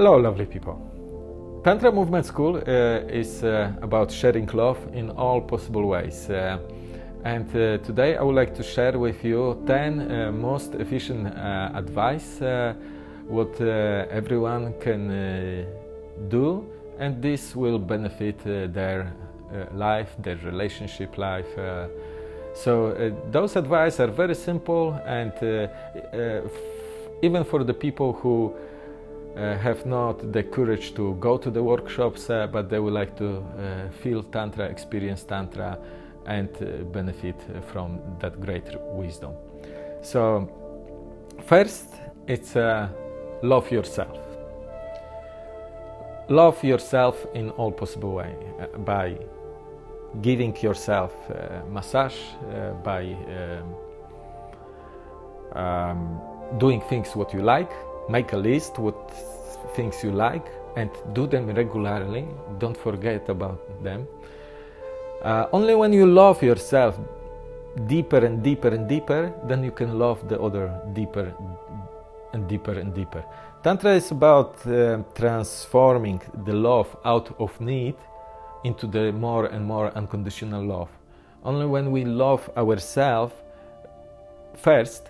Hello, lovely people. Tantra Movement School uh, is uh, about sharing love in all possible ways. Uh, and uh, today I would like to share with you 10 uh, most efficient uh, advice what everyone can do and this will benefit their life, their relationship life. so those advice are very simple and even for the people who uh, have not the courage to go to the workshops, uh, but they would like to uh, feel Tantra, experience Tantra, and uh, benefit from that great wisdom. So, first, it's uh, love yourself. Love yourself in all possible way uh, by giving yourself massage, by um, um, doing things what you like, make a list what things you like and do them regularly. Don't forget about them. Uh, only when you love yourself deeper and deeper and deeper then you can love the other deeper and deeper and deeper. Tantra is about uh, transforming the love out of need into the more and more unconditional love. Only when we love ourselves first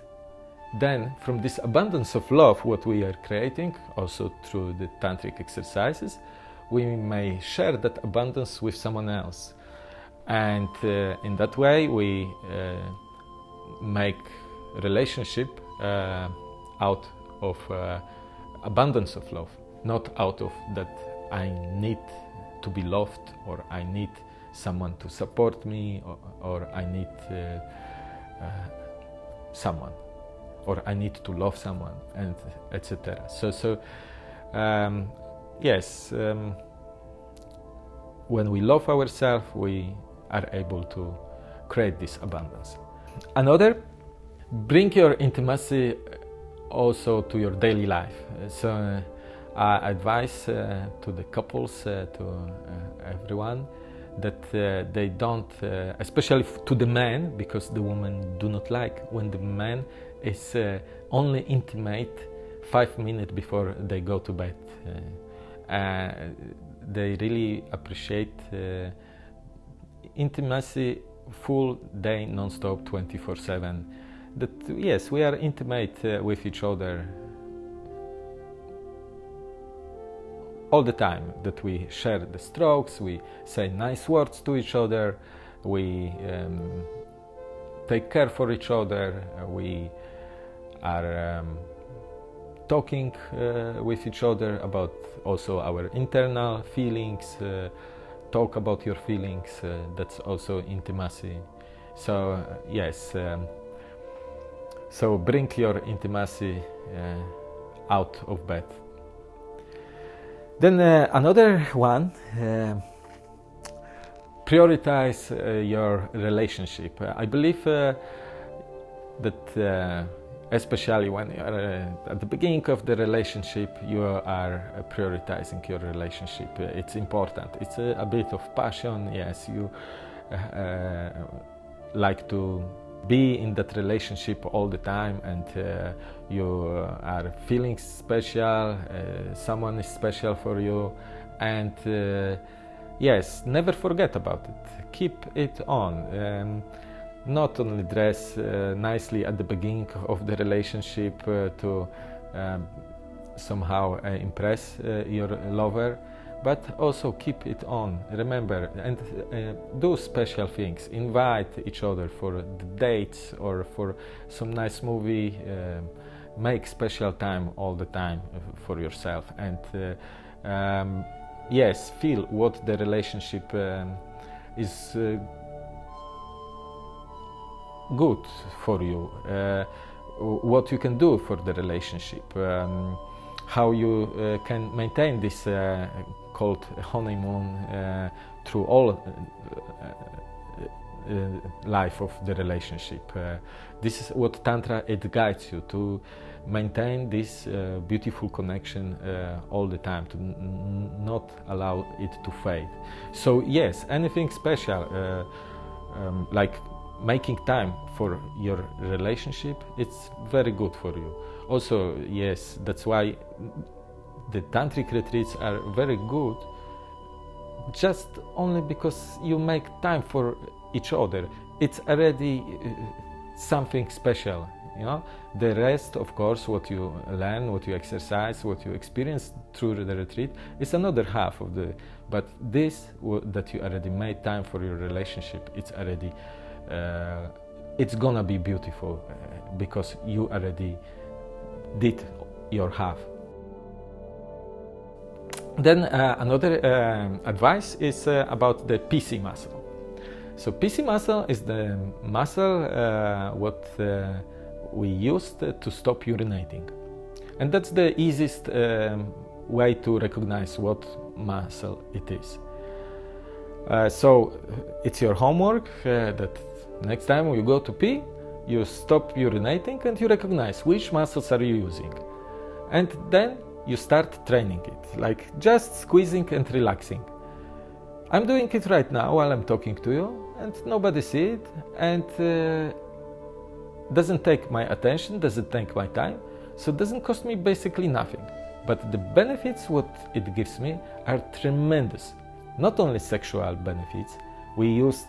then from this abundance of love what we are creating also through the tantric exercises we may share that abundance with someone else. And uh, in that way we uh, make relationship uh, out of uh, abundance of love not out of that i need to be loved or i need someone to support me or, or i need uh, uh, someone or I need to love someone, and etc. So, so um, yes, um, when we love ourselves, we are able to create this abundance. Another, bring your intimacy also to your daily life. So, uh, I advise uh, to the couples, uh, to uh, everyone, that uh, they don't, uh, especially to the men, because the women do not like when the man is uh, only intimate five minutes before they go to bed. Uh, uh, they really appreciate uh, intimacy full day non-stop 24-7 that yes we are intimate uh, with each other all the time that we share the strokes we say nice words to each other we um, take care for each other we are um, talking uh, with each other about also our internal feelings, uh, talk about your feelings, uh, that's also intimacy. So, uh, yes, um, so bring your intimacy uh, out of bed. Then uh, another one, prioritize your relationship. I believe that especially when uh, at the beginning of the relationship you are uh, prioritizing your relationship. It's important. It's a, a bit of passion yes you uh, uh like to be in that relationship all the time and uh, you are feeling special uh, someone is special for you and yes never forget about it. Keep it on. Um, not only dress uh, nicely at the beginning of the relationship uh, to um, somehow uh, impress uh, your lover but also keep it on. Remember and uh, do special things. Invite each other for dates or for some nice movie um, make special time all the time for yourself. And uh, um, yes feel what the relationship um, is good for you, uh, what you can do for the relationship, um, how you uh, can maintain this uh, called honeymoon through all life of the relationship. this is what Tantra it guides you to maintain this uh, beautiful connection uh, all the time to not allow it to fade so yes anything special uh, um, like making time for your relationship it's very good for you also yes that's why the tantric retreats are very good just only because you make time for each other. It's already uh, something special, you know. The rest, of course, what you learn, what you exercise, what you experience through the retreat is another half of the. But this that you already made time for your relationship, it's already, uh, it's gonna be beautiful uh, because you already did your half. Then uh, another uh, advice is uh, about the PC muscle. So PC muscle is the muscle uh, what uh, we used to stop urinating. And that's the easiest um, way to recognize what muscle it is. Uh, so it's your homework that next time you go to pee, you stop urinating and you recognize which muscles are you using. And then you start training it, like just squeezing and relaxing. I'm doing it right now while I'm talking to you, and nobody see it, and uh, doesn't take my attention, doesn't take my time, so it doesn't cost me basically nothing. But the benefits what it gives me are tremendous. Not only sexual benefits, we use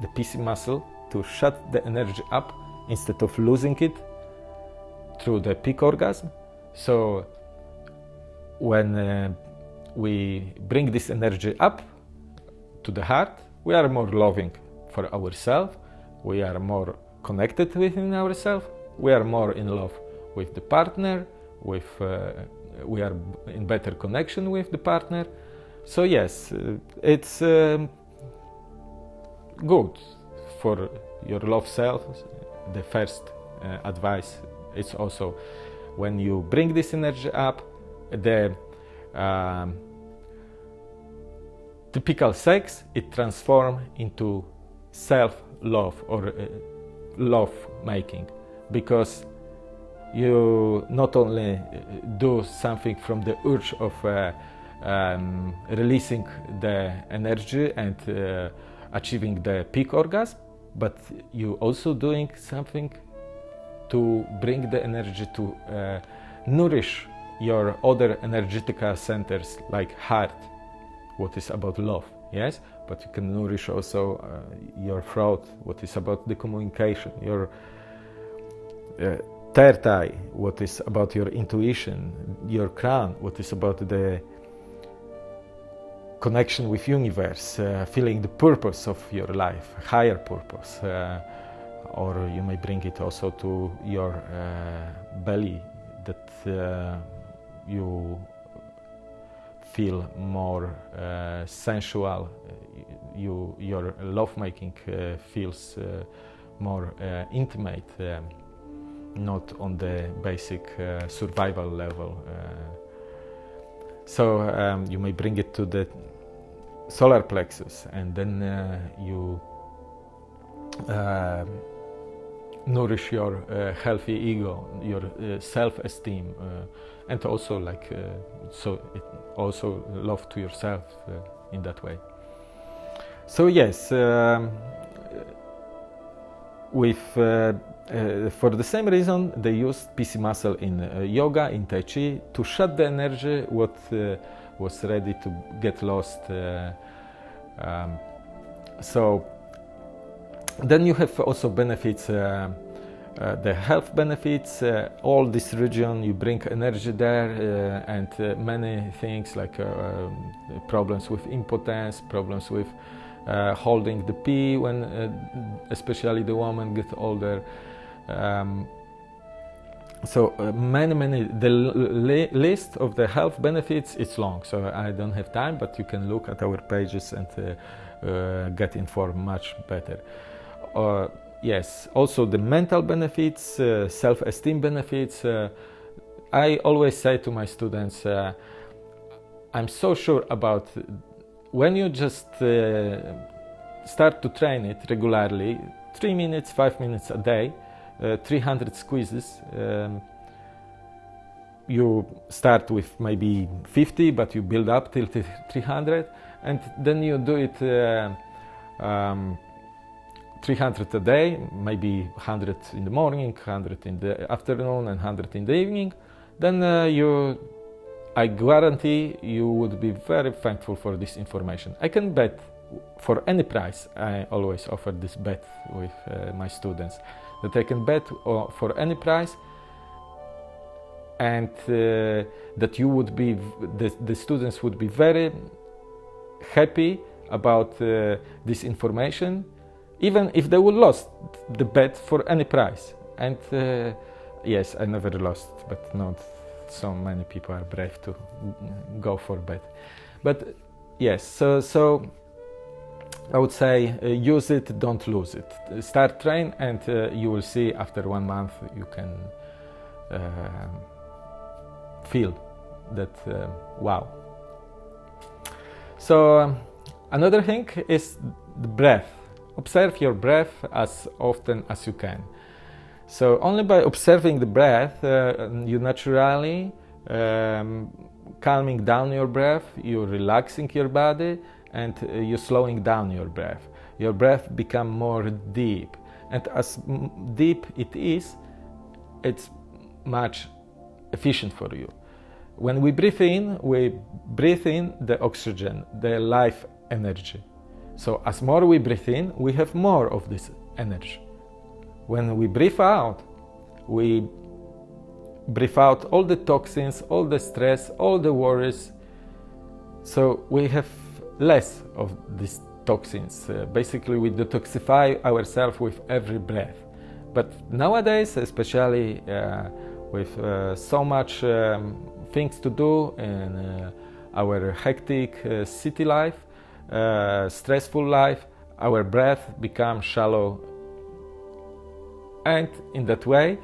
the PC muscle to shut the energy up instead of losing it through the peak orgasm. So when uh, we bring this energy up to the heart, we are more loving for ourselves, we are more connected within ourselves, we are more in love with the partner, with uh, we are in better connection with the partner. So yes, uh, it's um, good for your love self. The first uh, advice is also when you bring this energy up, the um, typical sex it transforms into self-love or uh, love making because you not only uh, do something from the urge of uh, um, releasing the energy and uh, achieving the peak orgasm but you also doing something to bring the energy to uh, nourish your other energetical centers like heart, what is about love, yes? But you can nourish also uh, your throat, what is about the communication, your uh, third eye, what is about your intuition, your crown, what is about the connection with universe, uh, feeling the purpose of your life, higher purpose. Uh, or you may bring it also to your uh, belly that uh, you feel more uh, sensual, you, your lovemaking uh, feels uh, more uh, intimate, um, not on the basic uh, survival level. So um, you may bring it to the solar plexus and then you nourish your uh, healthy ego, your uh, self-esteem, uh, and also like so it also love to yourself in that way. So yes, um, with uh, uh, for the same reason they use PC muscle in uh, yoga, in Tai Chi to shut the energy what was ready to get lost. Um, so then you have also benefits, uh, uh, the health benefits, uh, all this region, you bring energy there uh, and uh, many things like uh, um, problems with impotence, problems with holding the pee when especially the woman gets older. Um, so uh, many many the list of the health benefits is long so i don't have time but you can look at our pages and uh, uh, get informed much better uh, yes, also the mental benefits, uh, self-esteem benefits. I always say to my students, I'm so sure about when you just uh, start to train it regularly, three minutes, five minutes a day, 300 squeezes. Um, you start with maybe 50, but you build up till 300, and then you do it um, 300 a day, maybe 100 in the morning, 100 in the afternoon, and 100 in the evening, then uh, you I guarantee you would be very thankful for this information. I can bet for any price. I always offer this bet with uh, my students that I can bet for any price and uh, that you would be the, the, students would be very happy about uh, this information even if they would lost the bet for any price. And uh, yes i never lost but not so many people are brave to go for bet. But yes so so i would say uh, use it don't lose it start train and uh, you will see after one month you can uh, feel that uh, wow. So um, another thing is the breath. Observe your breath as often as you can. So only by observing the breath, uh, you naturally um, calming down your breath, you're relaxing your body, and uh, you're slowing down your breath. Your breath become more deep, and as deep it is, it's much efficient for you. When we breathe in, we breathe in the oxygen, the life energy. So as more we breathe in, we have more of this energy. When we breathe out, we breathe out all the toxins, all the stress, all the worries. So we have less of these toxins. Uh, basically, we detoxify ourselves with every breath. But nowadays, especially uh, with uh, so much um, things to do in uh, our hectic uh, city life, stressful life, our breath becomes shallow and in that way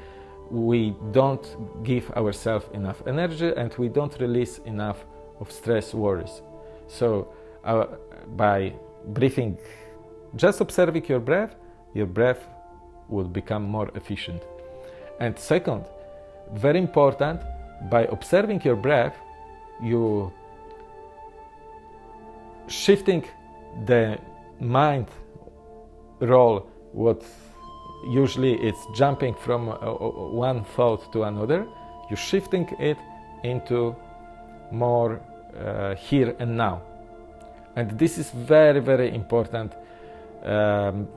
we don't give ourselves enough energy and we don't release enough of stress worries so uh, by breathing. Just observing your breath. Your breath will become more efficient. And second very important, by observing your breath, you shifting the mind role what usually it's jumping from uh, uh, one thought to another you're shifting it into more uh, here and now and this is very very important um,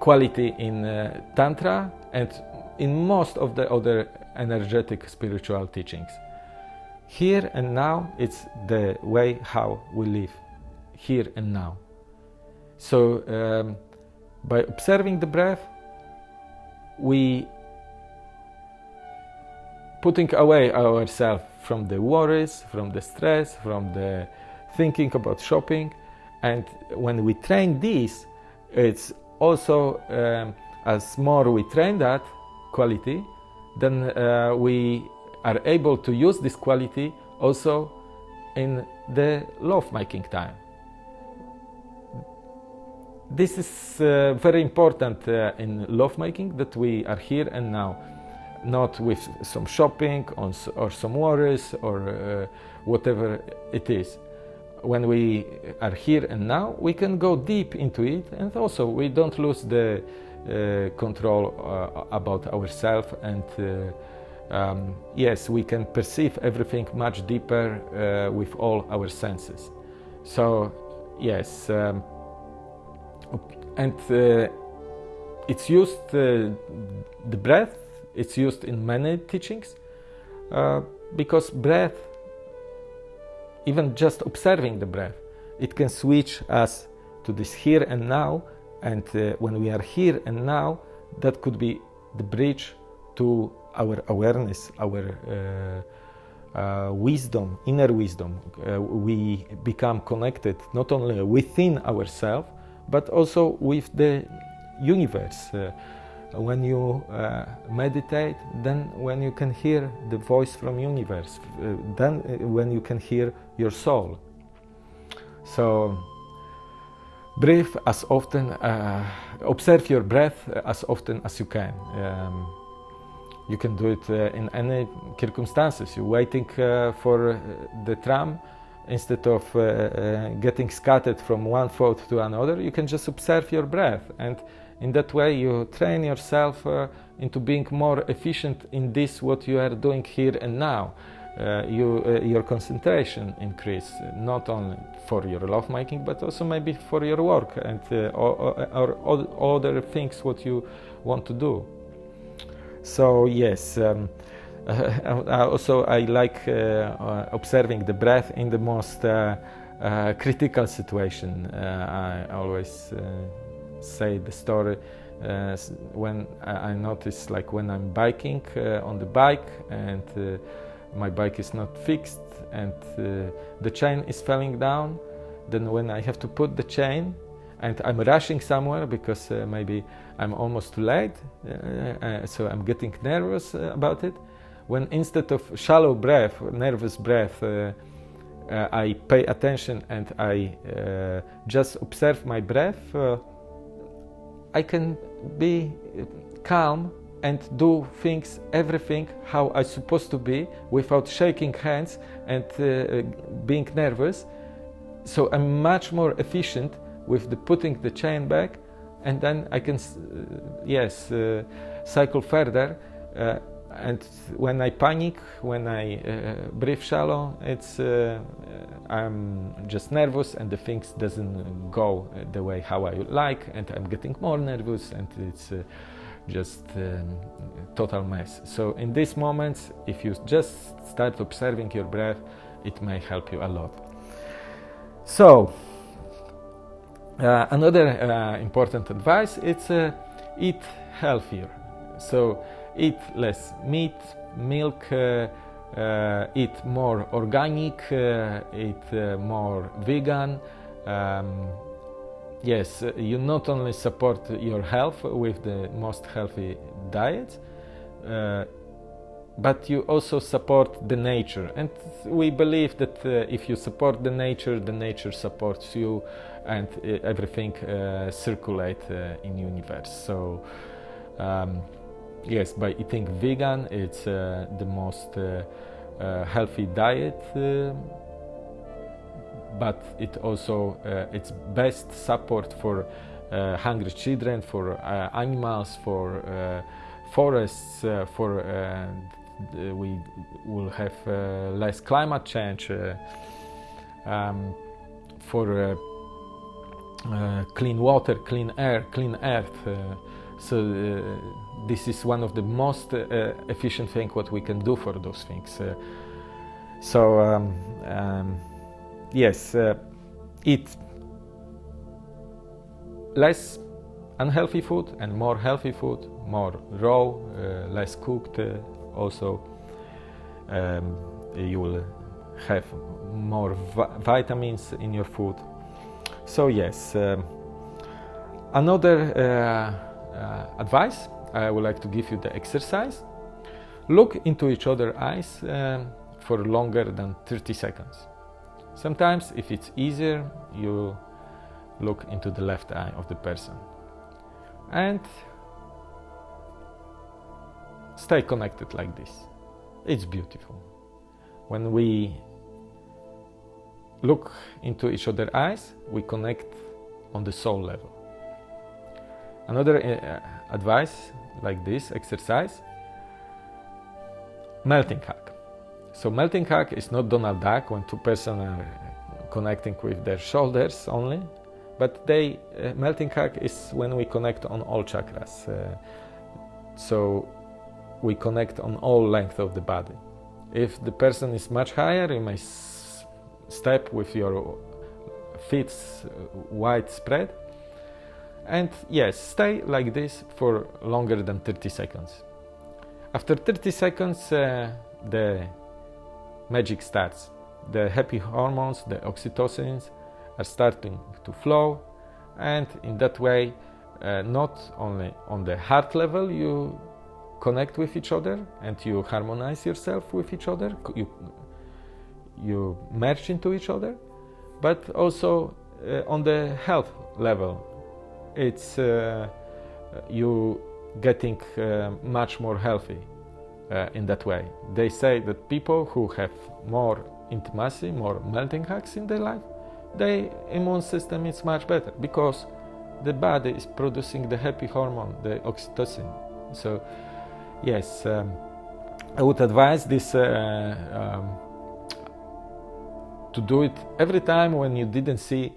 quality in uh, tantra and in most of the other energetic spiritual teachings. Here and now, it's the way how we live, here and now. So, um, by observing the breath, we putting away ourselves from the worries, from the stress, from the thinking about shopping, and when we train this, it's also um, as more we train that, quality, then uh, we are able to use this quality also in the love making time. This is uh, very important uh, in love making that we are here and now, not with some shopping or some worries or uh, whatever it is. When we are here and now, we can go deep into it and also we don't lose the uh, control uh, about ourselves and uh, um, yes, we can perceive everything much deeper with all our senses. So yes, um, and it's used the breath. It's used in many teachings because breath even just observing the breath, it can switch us to this here and now and uh, when we are here and now, that could be the bridge to our awareness, our uh, uh, wisdom, inner wisdom. Uh, we become connected not only within ourselves, but also with the universe. Uh, when you uh, meditate, then when you can hear the voice from universe, then when you can hear your soul. So breathe as often, uh, observe your breath as often as you can. Um, you can do it uh, in any circumstances. You're waiting uh, for uh, the tram, instead of uh, uh, getting scattered from one thought to another, you can just observe your breath. And in that way, you train yourself uh, into being more efficient in this, what you are doing here and now. uh, you, uh, your concentration increase, not only for your love making, but also maybe for your work and uh, uh or, or, or, other things what you want to do. So yes, um, uh, also I like observing the breath in the most critical situation. I always say the story uh, when I notice like when I'm biking uh, on the bike and uh, my bike is not fixed and uh, the chain is falling down then when I have to put the chain and I'm rushing somewhere because uh, maybe I'm almost too late uh, so I'm getting nervous about it when instead of shallow breath nervous breath I pay attention and I just observe my breath I can be calm and do things, everything how I supposed to be without shaking hands and uh, being nervous. So I'm much more efficient with the putting the chain back and then I can, uh, yes, uh, cycle further. Uh, and when I panic, when I uh, breathe shallow, it's uh, I'm just nervous and the things doesn't go the way how I like, and I'm getting more nervous, and it's uh, just um, total mess. So in these moments, if you just start observing your breath, it may help you a lot. So uh, another uh, important advice: it's uh, eat healthier. So eat less meat, milk, uh, uh, eat more organic, uh, eat more vegan. Um, yes, you not only support your health with the most healthy diets, but you also support the nature and we believe that uh, if you support the nature the nature supports you and uh, everything uh, circulate in universe so um, yes, by eating vegan, it's uh, the most uh, uh, healthy diet, but it also it's best support for hungry children, for animals, for forests, for we will have less climate change, um, for uh, clean water, clean air, clean earth. Uh, so uh, this is one of the most uh, efficient thing what we can do for those things. Uh, so um, um, yes, eat less unhealthy food and more healthy food, more raw, uh, less cooked. Uh, also, um, you will have more vi vitamins in your food. So yes, um, another uh, uh, advice, I would like to give you the exercise. Look into each other's eyes um, for longer than 30 seconds. Sometimes, if it's easier, you look into the left eye of the person and stay connected like this. It's beautiful. When we look into each other's eyes, we connect on the soul level. Another uh, advice like this exercise melting hug. So melting hug is not Donald Duck when two persons are connecting with their shoulders only, but they uh, melting hug is when we connect on all chakras. Uh, so we connect on all length of the body. If the person is much higher, you may step with your feet uh, wide spread and yes, stay like this for longer than 30 seconds. After 30 seconds, uh, the magic starts. The happy hormones, the oxytocins, are starting to flow, and in that way, uh, not only on the heart level you connect with each other and you harmonize yourself with each other, you, you merge into each other, but also uh, on the health level it's uh, you getting uh, much more healthy uh, in that way. They say that people who have more intimacy, more melting hugs in their life, their immune system is much better because the body is producing the happy hormone, the oxytocin. So, yes, um, I would advise this uh, um, to do it every time when you didn't see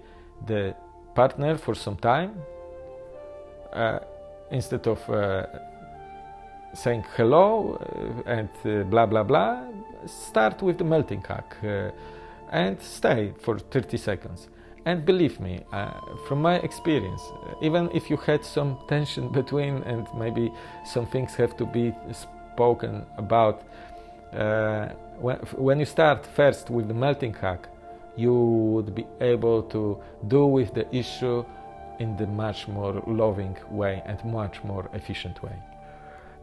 the partner for some time. Uh, instead of uh, saying hello uh, and blah blah blah, start with the melting hug and stay for 30 seconds. And believe me, uh, from my experience, even if you had some tension between and maybe some things have to be spoken about, uh, when, when you start first with the melting hug, you would be able to do with the issue in the much more loving way and much more efficient way.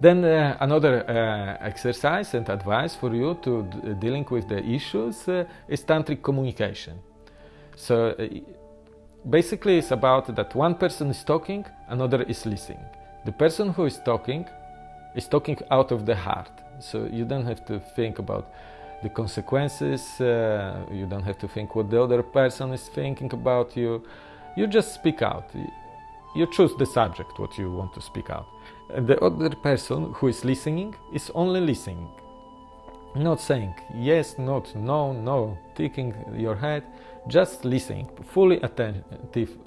Then uh, another uh, exercise and advice for you to dealing with the issues uh, is tantric communication. So uh, basically it's about that one person is talking, another is listening. The person who is talking is talking out of the heart. So you don't have to think about the consequences, uh, you don't have to think what the other person is thinking about you. You just speak out. You choose the subject, what you want to speak out. The other person who is listening is only listening. Not saying yes, not no, no, ticking your head just listening, fully attentive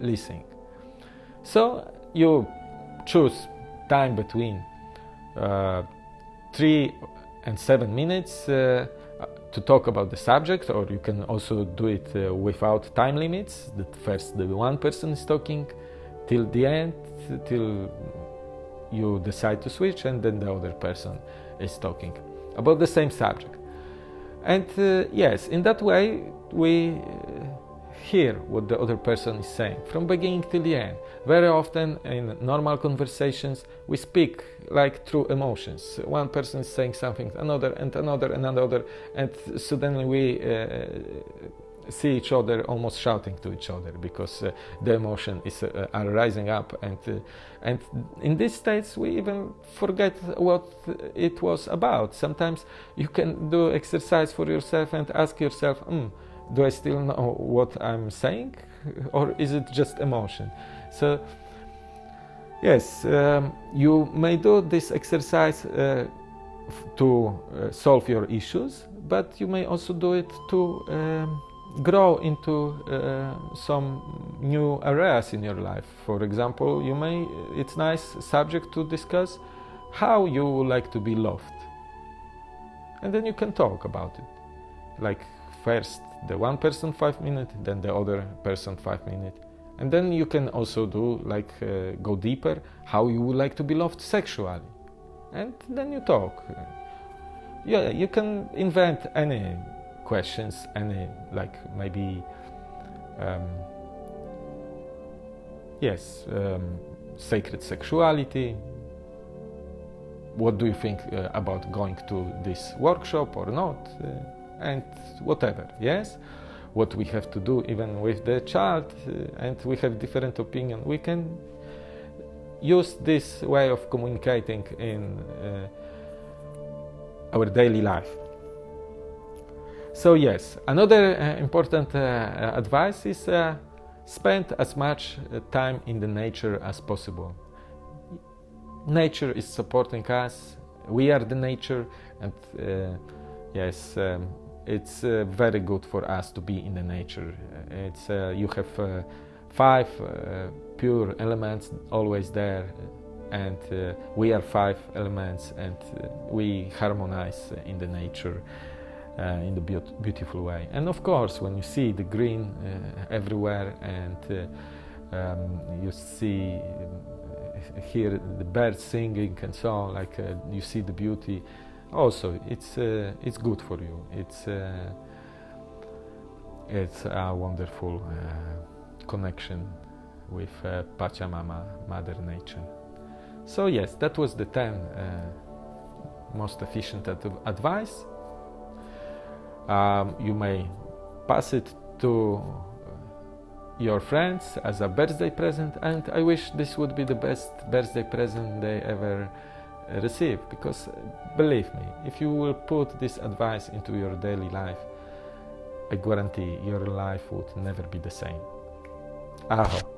listening. So you choose time between uh, three and seven minutes uh, to talk about the subject, or you can also do it uh, without time limits. That first the one person is talking till the end, till you decide to switch, and then the other person is talking about the same subject. And uh, yes, in that way, we hear what the other person is saying from beginning till the end. Very often in normal conversations, we speak like through emotions. One person is saying something, another, and another, and another, and suddenly we uh, see each other almost shouting to each other because uh, the emotion is uh, are rising up and uh, and in these states we even forget what it was about sometimes you can do exercise for yourself and ask yourself mm, do i still know what i'm saying or is it just emotion so yes um, you may do this exercise uh, to uh, solve your issues but you may also do it to um, grow into uh, some new areas in your life. For example, you may it's nice subject to discuss how you would like to be loved. And then you can talk about it. Like first the one person 5 minutes, then the other person 5 minutes. And then you can also do like uh, go deeper how you would like to be loved sexually. And then you talk. Yeah, you can invent any questions any like maybe um, yes um, sacred sexuality what do you think uh, about going to this workshop or not uh, and whatever yes what we have to do even with the child uh, and we have different opinion we can use this way of communicating in uh, our daily life so yes, another uh, important uh, advice is uh, spend as much uh, time in the nature as possible. Nature is supporting us. We are the nature, and yes, um, it's very good for us to be in the nature. It's you have five pure elements always there, and we are five elements, and we harmonize in the nature uh, in the be beautiful way. And of course, when you see the green uh, everywhere and uh, um, you see uh, hear the birds singing and so on, like uh, you see the beauty. Also, it's uh, it's good for you. It's it's a wonderful connection with Pachamama, Mother Nature. So yes, that was the 10 most efficient ad advice um, you may pass it to your friends as a birthday present and I wish this would be the best birthday present they ever receive because uh, believe me if you will put this advice into your daily life I guarantee your life would never be the same. Aho.